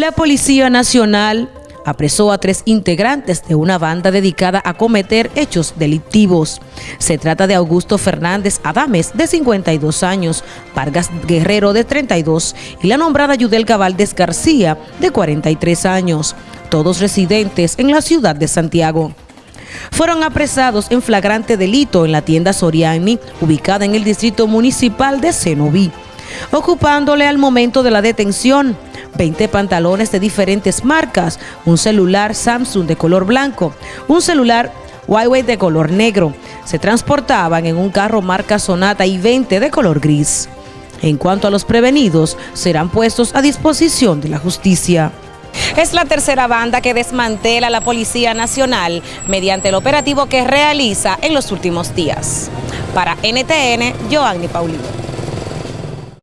La Policía Nacional apresó a tres integrantes de una banda dedicada a cometer hechos delictivos. Se trata de Augusto Fernández Adames, de 52 años, Vargas Guerrero, de 32, y la nombrada Yudelka Valdés García, de 43 años, todos residentes en la ciudad de Santiago. Fueron apresados en flagrante delito en la tienda Soriani, ubicada en el distrito municipal de Cenoví, ocupándole al momento de la detención 20 pantalones de diferentes marcas, un celular Samsung de color blanco, un celular Huawei de color negro. Se transportaban en un carro marca Sonata y 20 de color gris. En cuanto a los prevenidos, serán puestos a disposición de la justicia. Es la tercera banda que desmantela la Policía Nacional mediante el operativo que realiza en los últimos días. Para NTN, Joanny Paulino.